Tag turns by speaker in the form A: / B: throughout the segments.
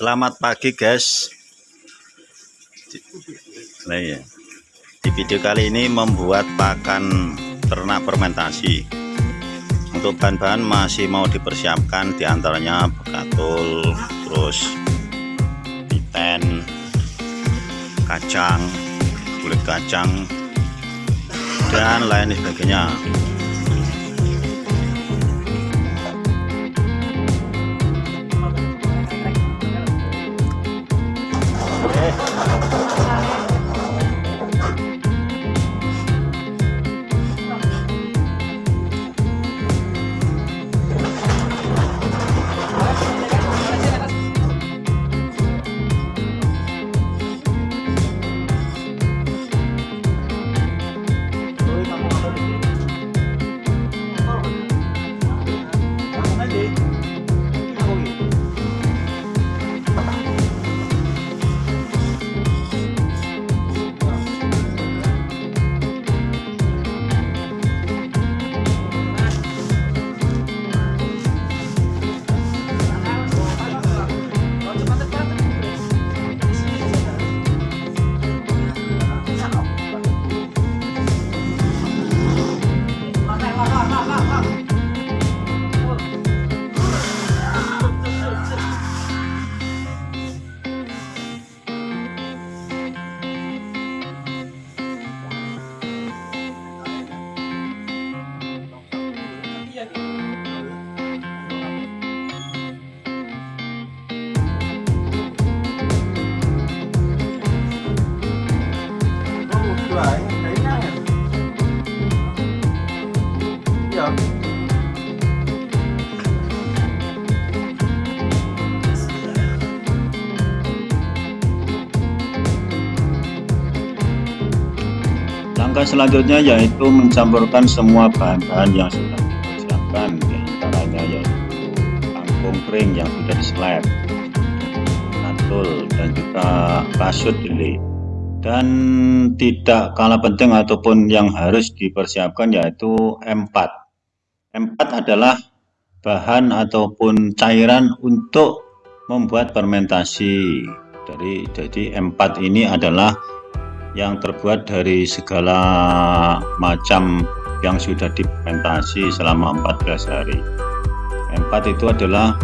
A: Selamat pagi guys. Nah ya Di video kali ini membuat pakan ternak fermentasi. Untuk bahan-bahan masih mau dipersiapkan di antaranya bekatul Terus piten Kacang Kulit kacang Dan lain sebagainya Langkah selanjutnya yaitu mencampurkan semua bahan-bahan yang sudah dipersiapkan di antaranya yaitu kangkung kering yang sudah diselep, natul dan juga kasut dili dan tidak kalah penting ataupun yang harus dipersiapkan yaitu M4 M4 adalah bahan ataupun cairan untuk membuat fermentasi. Dari jadi M4 ini adalah yang terbuat dari segala macam yang sudah difermentasi selama 14 hari. Empat itu adalah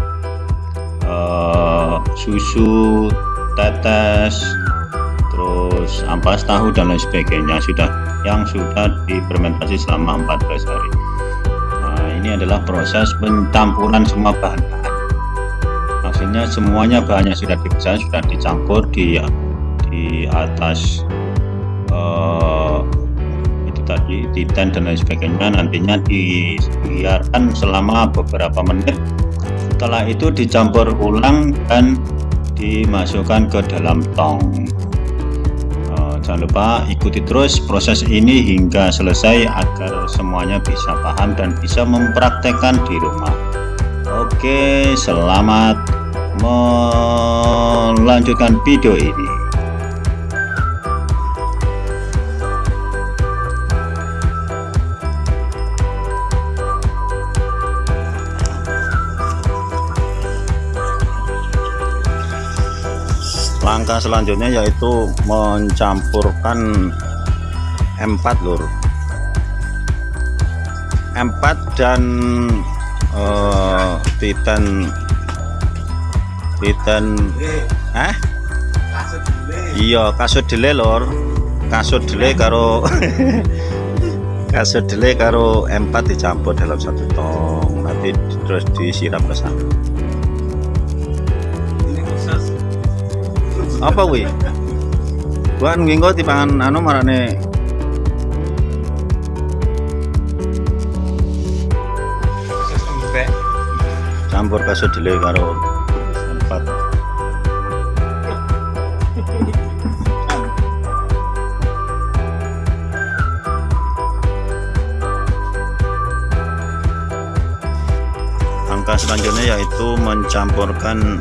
A: uh, susu tetes terus ampas tahu dan lain sebagainya sudah yang sudah difermentasi selama 14 hari. Nah, ini adalah proses pencampuran semua bahan-bahan. Maksudnya semuanya bahannya sudah dipisah sudah dicampur di di atas uh, itu tadi titan dan lain sebagainya. Nantinya dibiarkan selama beberapa menit. Setelah itu dicampur ulang dan dimasukkan ke dalam tong. Uh, jangan lupa ikuti terus proses ini hingga selesai agar semuanya bisa paham dan bisa mempraktekkan di rumah. Oke selamat melanjutkan video ini langkah selanjutnya yaitu mencampurkan M4 lur. M4 dan uh, Titan. Titan. Eh? Iya kasut dele lor kasut dele karo kasut dele karo M4 dicampur dalam satu tong. Nanti terus disiram ke sana apa wi bukan nginggo tipangan anu marane campur kasut dile karo empat. Selanjutnya yaitu mencampurkan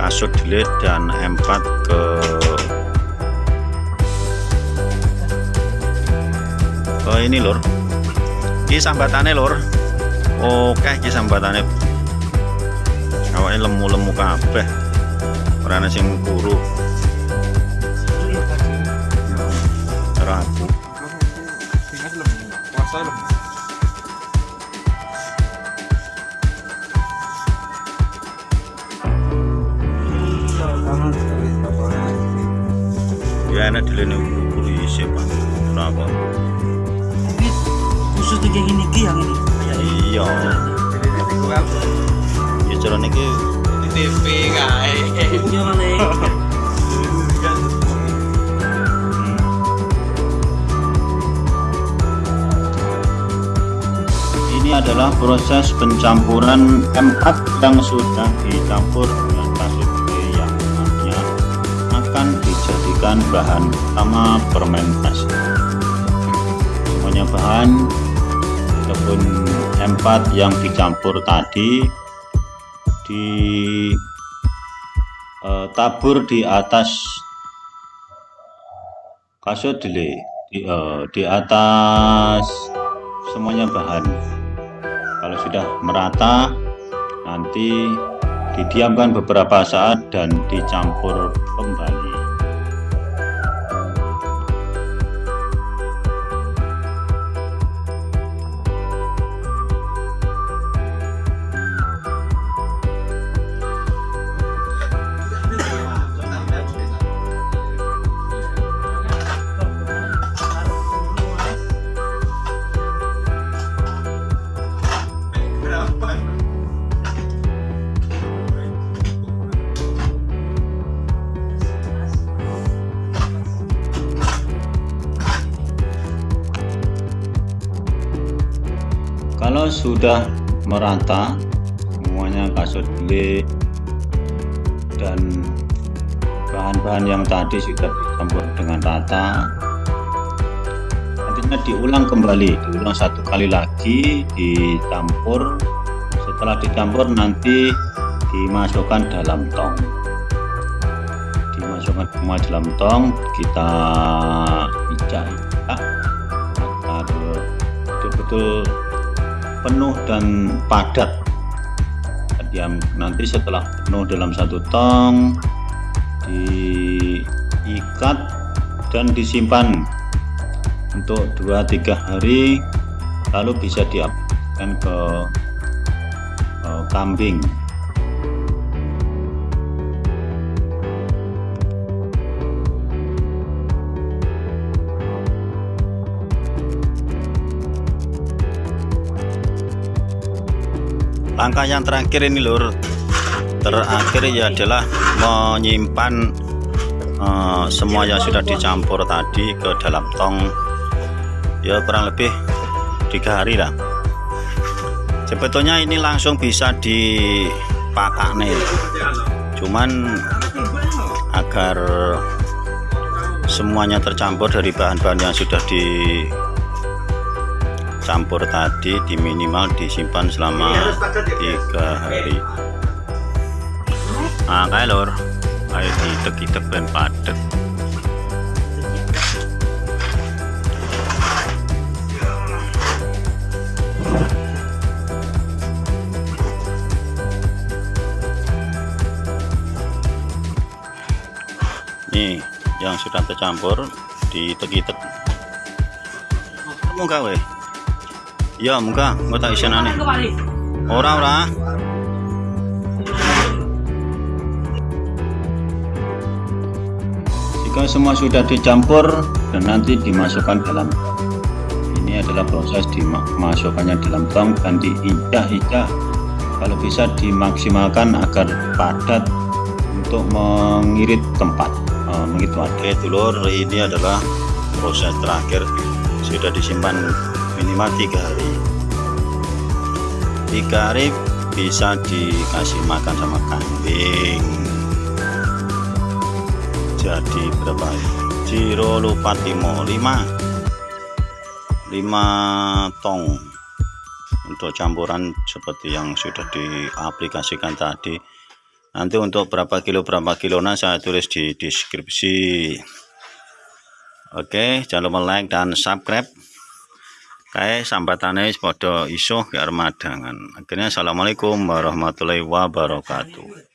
A: kasut delete dan M4 ke ke ini lur. Ini sambatannya lur. Oke ini sambatannya
B: awake lemu-lemu kabeh. Ana sing kuru. Ragu. Ya enak dilene kuru isih Pak kenapa
C: Tapi khusus tuh yang ini ki yang ini.
B: ya iya ya carane iki
D: TV kae.
C: Iya mana?
A: Ini adalah proses pencampuran M4 yang sudah dicampur dijadikan bahan utama fermentasi. Semuanya bahan ataupun M4 yang dicampur tadi ditabur di atas kasut delay di, eh, di atas semuanya bahan kalau sudah merata nanti didiamkan beberapa saat dan dicampur kembali kalau sudah merata semuanya kasut beli dan bahan-bahan yang tadi sudah dicampur dengan rata nantinya diulang kembali diulang satu kali lagi dicampur. Setelah dicampur nanti dimasukkan dalam tong. Dimasukkan semua dalam tong kita agar betul-betul penuh dan padat. Diam. Nanti setelah penuh dalam satu tong diikat dan disimpan untuk 2-3 hari lalu bisa diaplikasikan ke kambing
B: langkah yang terakhir ini lur. Terakhir ya adalah menyimpan eh, semua yang sudah dicampur tadi ke dalam tong. Ya kurang lebih tiga hari lah. Sebetulnya ini langsung bisa dipakai nih. Cuman agar semuanya tercampur dari bahan-bahan yang sudah dicampur tadi di minimal disimpan selama tiga hari. Nah kayak lor. Ayo ditek-itek dan padet nih yang sudah tercampur ditek-itek muka weh iya muka. Mau tak isenane ora ora.
A: Jika semua sudah dicampur dan nanti dimasukkan dalam ini adalah proses dimasukkannya dalam tong dan diinjak-injak kalau bisa dimaksimalkan agar padat untuk mengirit tempat. Oh, mengirit wadah
B: ini adalah proses terakhir. Sudah disimpan minimal tiga hari. Tiga hari bisa dikasih makan sama kambing. Jadi berapa Jiro lupa timo 5 5 tong untuk campuran seperti yang sudah diaplikasikan tadi. Nanti untuk berapa kilo berapa kilo nah saya tulis di deskripsi. Oke jangan lupa like dan subscribe
A: kae sambatane wis padha iso ke arep madangan akhirnya assalamualaikum warahmatullahi wabarakatuh